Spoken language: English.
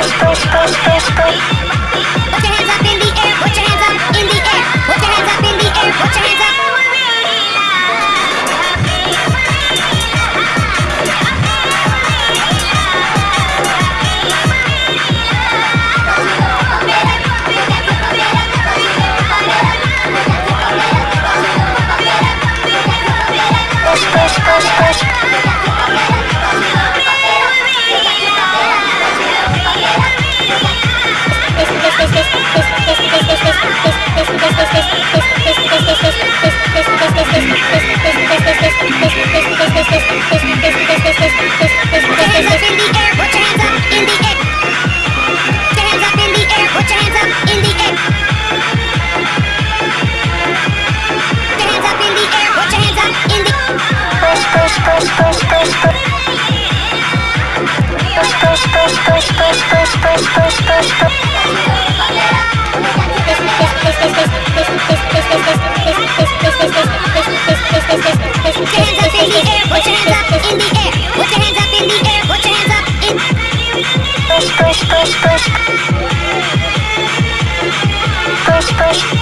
Bye. push push